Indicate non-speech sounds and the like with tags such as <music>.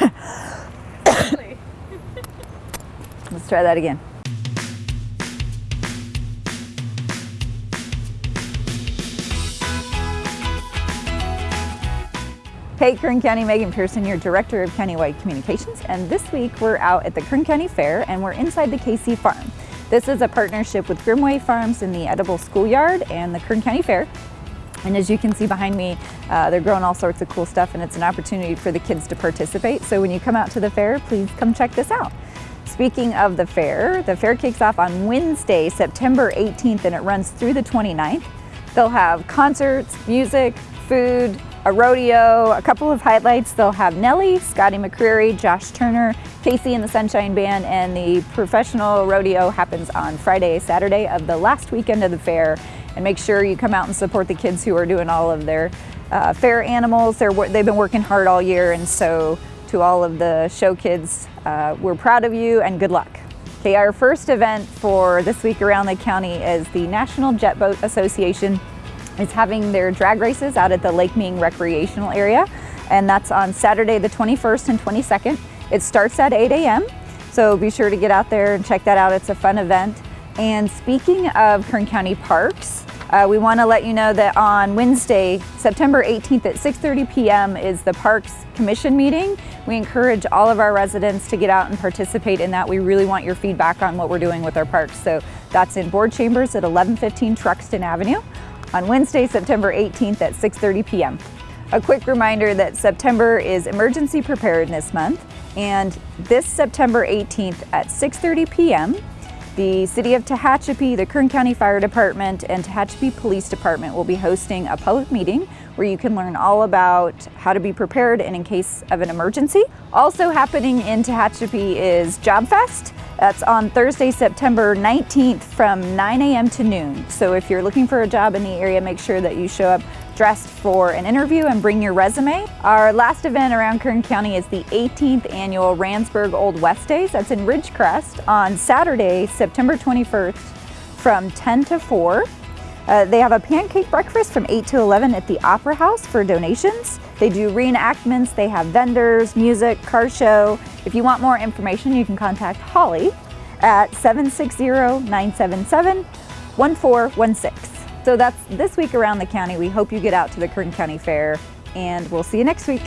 <laughs> Let's try that again. Hey, Kern County, Megan Pearson, your Director of Countywide Communications, and this week we're out at the Kern County Fair and we're inside the KC Farm. This is a partnership with Grimmway Farms in the Edible Schoolyard and the Kern County Fair. And as you can see behind me, uh, they're growing all sorts of cool stuff and it's an opportunity for the kids to participate. So when you come out to the fair, please come check this out. Speaking of the fair, the fair kicks off on Wednesday, September 18th and it runs through the 29th. They'll have concerts, music, food, a rodeo, a couple of highlights. They'll have Nelly, Scotty McCreery, Josh Turner, KC and the Sunshine Band, and the professional rodeo happens on Friday, Saturday of the last weekend of the fair. And make sure you come out and support the kids who are doing all of their uh, fair animals. They're, they've been working hard all year, and so to all of the show kids, uh, we're proud of you and good luck. Okay, our first event for this week around the county is the National Jet Boat Association is having their drag races out at the Lake Ming recreational area and that's on Saturday the 21st and 22nd. It starts at 8 a.m. so be sure to get out there and check that out. It's a fun event. And speaking of Kern County Parks, uh, we want to let you know that on Wednesday, September 18th at 6.30 p.m. is the Parks Commission meeting. We encourage all of our residents to get out and participate in that. We really want your feedback on what we're doing with our parks. So that's in board chambers at 1115 Truxtun Avenue on Wednesday, September 18th at 6.30 p.m. A quick reminder that September is Emergency Preparedness Month and this September 18th at 6.30 p.m. The City of Tehachapi, the Kern County Fire Department, and Tehachapi Police Department will be hosting a public meeting where you can learn all about how to be prepared and in case of an emergency. Also happening in Tehachapi is Job Fest. That's on Thursday, September 19th from 9 a.m. to noon. So if you're looking for a job in the area, make sure that you show up dressed for an interview and bring your resume. Our last event around Kern County is the 18th annual Randsburg Old West Days. That's in Ridgecrest on Saturday, September 21st from 10 to 4. Uh, they have a pancake breakfast from 8 to 11 at the Opera House for donations. They do reenactments, they have vendors, music, car show. If you want more information, you can contact Holly at 760-977-1416. So that's this week around the county. We hope you get out to the Kern County Fair and we'll see you next week.